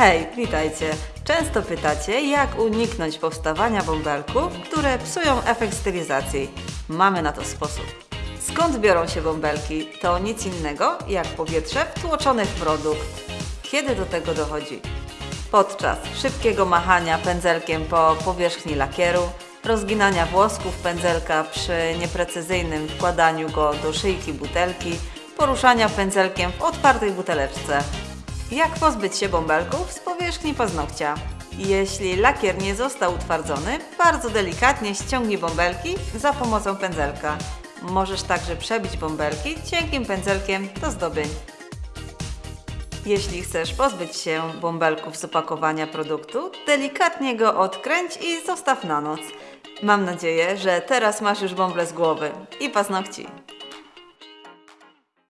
Hej, witajcie! Często pytacie, jak uniknąć powstawania bąbelków, które psują efekt stylizacji. Mamy na to sposób. Skąd biorą się bąbelki? To nic innego jak powietrze wtłoczone w produkt. Kiedy do tego dochodzi? Podczas szybkiego machania pędzelkiem po powierzchni lakieru, rozginania włosków pędzelka przy nieprecyzyjnym wkładaniu go do szyjki butelki, poruszania pędzelkiem w otwartej buteleczce. Jak pozbyć się bąbelków z powierzchni paznokcia? Jeśli lakier nie został utwardzony, bardzo delikatnie ściągnij bąbelki za pomocą pędzelka. Możesz także przebić bąbelki cienkim pędzelkiem do zdobień. Jeśli chcesz pozbyć się bąbelków z opakowania produktu, delikatnie go odkręć i zostaw na noc. Mam nadzieję, że teraz masz już bąble z głowy i paznokci.